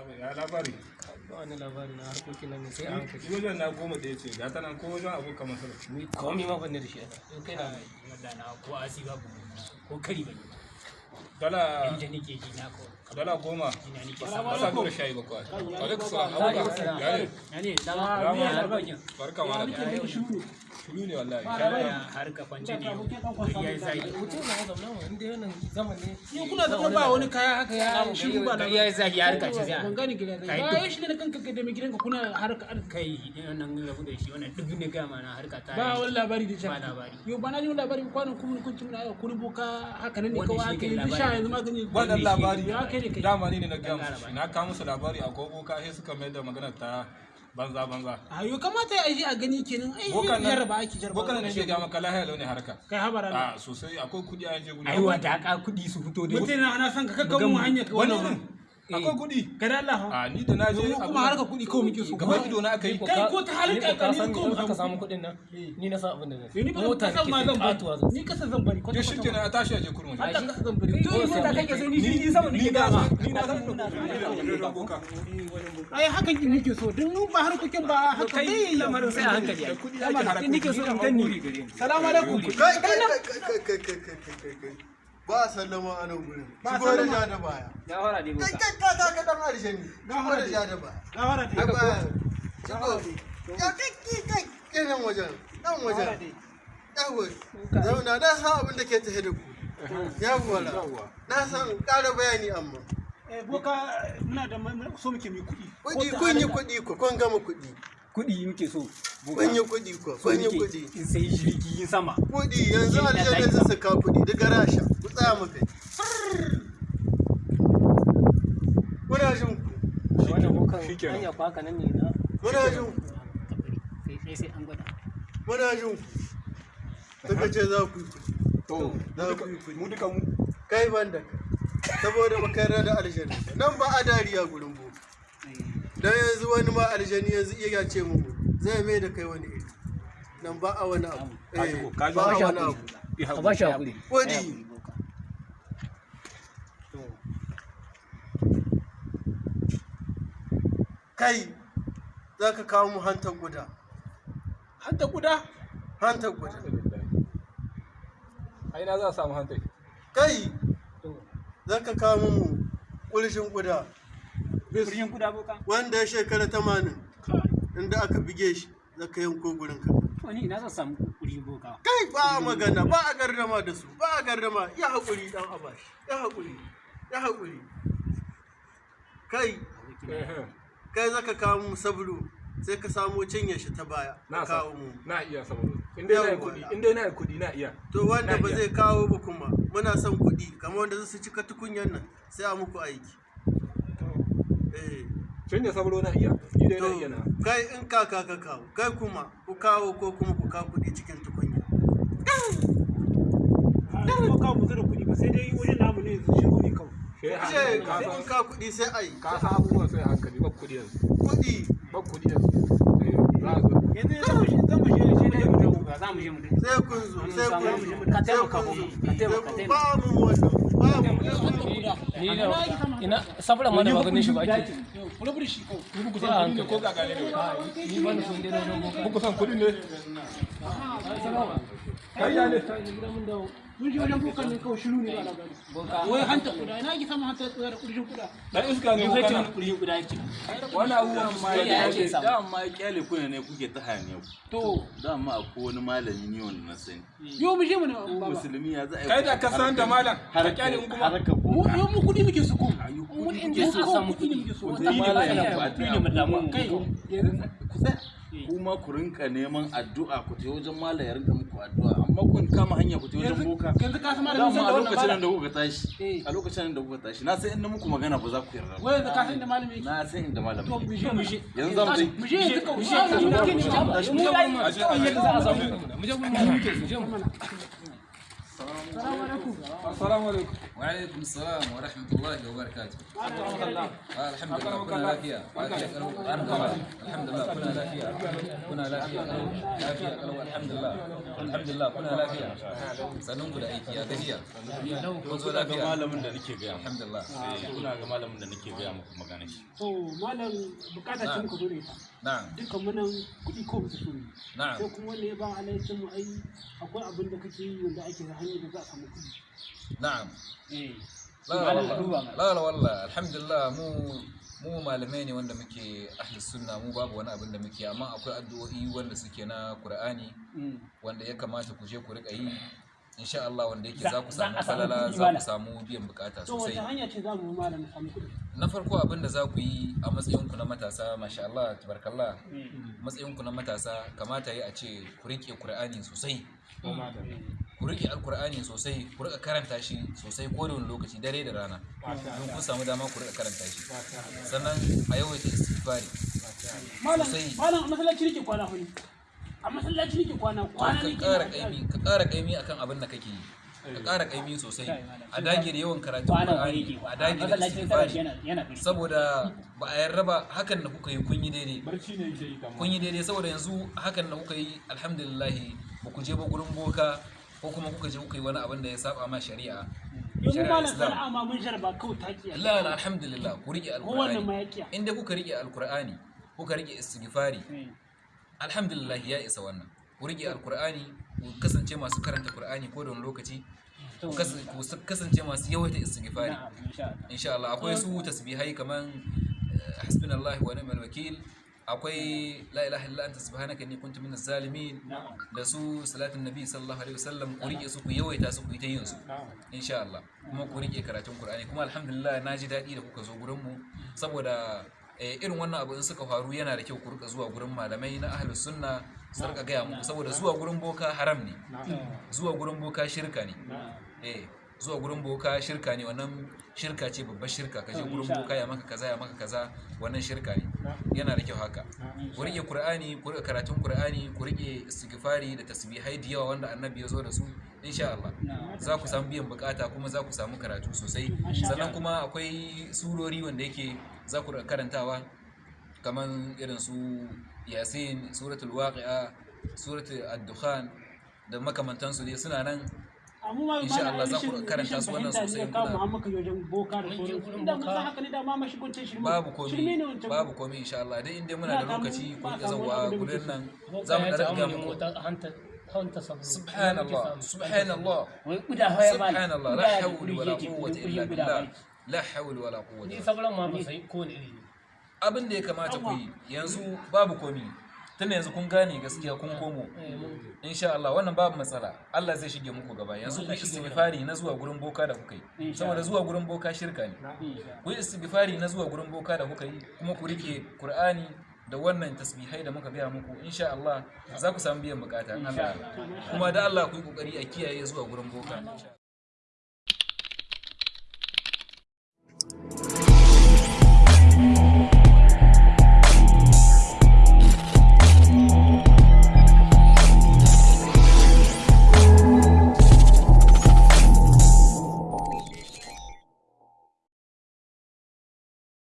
labai ya labari? Wani labari na harkoki na mai sai an kai wajen na goma ɗaya ce ga tana ko wajen abokan masar ni komi ma ban da shi. Yau kai na yadda na ko asi ba ko kari ba dala inda nake ji na ko. dala goma. Masa dole shayi ba kwa alaikum salam. Abuka ya ne ya ne barka malam da shuru ne wallahi. Har ka kwance ne? Yayi zai mutum na zaune mu inda wannan zaman ne. Ni kuna zaune ba wani kaya haka ya shiru ba da yayi zai har ka ce ban sai gane gida Kai ba ya shi ne kanka da mai gidanka kuna harka kai idan nan rabu da shi wannan duk ne ga mana harka ta ba wani labari da ba labari. Yau ba na ji wani labari kwanan kuma kun tuna ya kuri boka haka nan ne kawai shi aka labari. sha yanzu magani wannan labari. Kai kai. Dama ne na musu na kawo musu labari a gogo ka sai suka mai da magana ta banza banza. A yau kamata ya yi a gani kenan. Ai jarraba ake jarraba bokan nan shi ga maka lahiya launi harka. Kai habara a sosai. Akwai kuɗi a yanzu ai wa da ka kuɗi su fito da mutum na ana son ka kakkan mu hanyar ka wannan akwai kuɗi ga Allah a ni da naje kuma harka kuɗi kawai muke so gaba ido na aka yi kai ko ta halin kankani ko mu aka samu kuɗin nan ni na san abin da zai ni mota zan ma zan bari ni kasa zan bari kwata kwata na tashi aje kurmi Allah kasa zan bari to mota kake sai ni shi sama ni da ni na san ai hakan ki nake so din mu ba harkokin ba haka kai lamarin sai a hankali ai kuɗi nake so in danni salamu alaikum kai kai kai kai kai kai ba sallama a nan gurin. Ba shigo da ja da baya. Ya fara dai kai kai ka ka ka dan alshani shigo da ja da baya. Gawara da dai baya shigo. ya kai kai kai. Kai nan wajen. Nan wajen. yawo zauna na san abin da ke tafe da ku. Yawwa. Na san ƙara bayani amma. Eh boka muna da so muke mai kuɗi. Kuɗi kun yi kuɗi ku kun gama kuɗi. Kuɗi muke so kun yi kuɗi ku kun yi kuɗi. in sai jirgin sama. Kuɗi yanzu aljanna zai saka kuɗi daga rasha. Tsaya mu kai. Muna jin ku? Wannan bukan shikenan. hanya ko haka nan ne na? Muna jin ku? Sai sai sai an gwada. Muna jin ku? Suka ce za ku yi to za ku yi kuɗi mu duka mu. Kai ban da saboda makara da aljanna nan ba a dariya gurin boka dan yanzu wani ma aljani yanzu iya ce mu zai mai da kai wani iri. Nan ba a wani abu. Eh ba a wani abu. a ba shi haƙuri. Kuɗi kai za ka kawo mu hantar guda. Hanta guda? Hantar guda. Ai na za a samu hantai kai za ka kawo mu ƙurshin guda. Kurjin kuda boka? Wanda ya shekara tamanin inda aka bige shi za ka yanko gurin ka. To ni ina zan samu kurjin boka? Kai ba a magana ba a gardama da su ba a gardama. Ya haƙuri dan abashi ya haƙuri ya haƙuri. Kai. Kai za ka kawo mu sabulu sai ka samo cinye shi ta baya na ka kawo mu na iya saboda in dai na yi kuɗi in dai na yi kuɗi na iya. To wanda ba zai kawo ba kuma muna son kuɗi kamar wanda zai su cika tukunyan nan sai a muku aiki. Eh. Can da sabro na iya? Ni dai na to iya na. kai in kaka ka kawo. Kai kuma ku kawo ko kuma ku kawo kuɗi cikin tukunya. Boka mu zura kuɗi ba sai dai wajen namu ne yanzu shiru ne kawai. sai in ka kuɗi sai a yi. ka san abubuwan sai hankali ba kuɗi yanzu. Kuɗi. Ba kuɗi yanzu. Eh, sai kun zo sai kun zo. ka taimaka mu ka taimaka ba mu wannan ba mu ina sabra mana maganin shi ba ake. Rabu da shi kawai ni buku san kuɗi ne ko? ga gane ne ni ba ni sun dai na dogo buku san kuɗi ne? Kai ya ne? Mun je wajen bokan ne kawai shiru ne wai hanta guda ina ki sama hanta guda da ƙurshin guda dan iska ne kana? wani kurjin kuda yake wani abubuwan ma ya ya ake samu. dama ƙyale kuna ne kuke ta hanyar to. Dama akwai wani malami ne wanda na sani. Yau mu je mu ko musulmi ya za a kai da ka san da malam ka ƙyale kuma. Mu mu kuɗi muke su ko mu inda so. samu kuɗi ne muke so. Mu kuma ku rinka neman addu'a ku je wajen malam ya rinka muku addu'a. Amma kun kama hanya ku je wajen boka. yanzu ka san malamin san da a wannan lokacin da kuka tashi Eh. a lokacin da kuka tashi na san in na muku magana ba za ku yarda wai yanzu ka san da malamin yake? Na san inda malam to mu je mu je. Yanzu za mu je. mu je yanzu kawai. mu je. Mu je. Mu je. Mu dai kawai yadda za a samu. Mu je gurin mu muke mu je. Mu السلام عليكم. السلام عليكم وعليكم السلام ورحمة الله وبركاته. الحمد لله كنا لافيه الحمد لله كنا لافيه كنا لافيه الحمد لله. Alhamdulillah kuna lafiya. Sannan ku da aiki ya gajiya? Kun zo lafiya? malamin da nake gaya alhamdulillah. Eh, kuna ga malamin da nake gaya muku magana shi. To malam buƙata ce muka dore ta na'am. Dukkan mu nan kuɗi ko musu so ne. Na'am. Sai kuma wanda ya ba alaicin mu ai akwai abin da kake yi wanda ake da hanyar da za a samu kuɗi. Na'am. Eh. La la la alhamdulillah mu mu malamai ne wanda muke ahli sunna mu babu wani abin da muke amma akwai addu'o'i wanda suke na qur'ani wanda ya kamata ku je ku riƙa yi. Insha Allah wanda yake za ku samu falala za ku samu biyan buƙata to sosai. hanya ce za mu malam samu kuɗi? Na farko abin da za ku yi a matsayinku na matasa masha Allah tabarakallah matsayinku na matasa kamata yi a ce ku riƙe Qur'ani sosai. Ku riƙe alkur'ani sosai ku riƙa karanta shi sosai ko da wani lokaci dare da rana. Don kun samu dama ku riƙa karanta shi. Sannan a yawaita istighfari. Malam Sosai. malam a masallaci nake kwana huni a masallaci nake kwana kwana ka nake ƙara na- kaimi ka ƙara kaimi akan abin da kake yi. Ka ƙara kaimi sosai. A dage da yawan karatun Qur'ani a dage da istighfari. fi. Saboda ba a yarda ba hakan da kuka yi kun yi daidai. Barci ne yake yi kamar. Kun yi daidai saboda yanzu hakan da kuka yi alhamdulillah ba ku je ba gurin boka ko kuma kuka je kuka yi wani abin da ya saba ma shari'a? Shari'ar malam sana'a ma mun jarba kawai taki la la alhamdulillah ku riƙe alqur'ani. Ya kiya in dai kuka riƙe alqur'ani kuka riƙe istighfari alhamdulillah ya isa wannan. Ku riƙe alqur'ani ku kasance masu karanta qur'ani ko da wani lokaci. Ku ku kasance masu yawaita istighfari. Na'am insha Allah. Insha Allah akwai su tasbihai kaman eh, hasbunallahu wa ni'mal wakil akwai la ilaha illa anta subhanaka inni kuntu minaz zalimin. Da su salatin nabi sallallahu alaihi wasallam ku riƙe su ku yawaita su ku yi ta yin su. Insha Allah. Kuma ku riƙe karatun Qur'ani. Kuma alhamdulillah na ji daɗi da kuka zo gurin mu saboda eh, irin wannan abu in suka faru yana da kyau ku riƙa zuwa gurin malamai na ahlus sunna su riƙa gaya muku. Saboda zuwa gurin boka haram ne. Zuwa gurin boka shirka ne. Eh. Zuwa gurin boka shirka ne. Wannan shirka ce babbar shirka. Kaje gurin boka ya maka kaza ya maka kaza wannan shirka ne. Yana da kyau haka. Ku riƙe qur'ani ku riƙe karatun qur'ani ku riƙe istighfari da tasbihai da yawa wanda annabi ya zo da su insha Allah. Za ku samu biyan buƙata kuma za ku samu karatu sosai. Sannan kuma akwai surori wanda yake za ku karantawa kaman irin su yasin suratul waqi'a suratul ad-dukhan da makamantansu dai suna nan. Insha Allah za ku karanta su wannan sosai kawo kuna- babu wancan. babu komi insha Allah. Dai inda muna da lokaci ku riƙa da gurin nan za mu ta ga muku. subhanallah subhanallah. Subhanallah la hawla wala quwwata illa billah. la hawla wala quwwata ni sabran ma ba sai ko ne. Abin da ya kamata ku yi yanzu babu komi. Tunda yanzu kun gane gaskiya kun komo. Eh, mun- insha Allah wannan babu matsala. Allah zai shige muku gaba. Yanzu ku istighfari na zuwa gurin boka da kuka yi. Saboda zuwa gurin boka shirka ne. Ku istighfari na zuwa gurin boka da kuka yi kuma ku riƙe Qur'ani da wannan tasbihai da muka gaya muku. Insha Allah za ku samu biyan buƙata Allah. Kuma da Allah ku yi ƙoƙari a kiyaye zuwa gurin boka.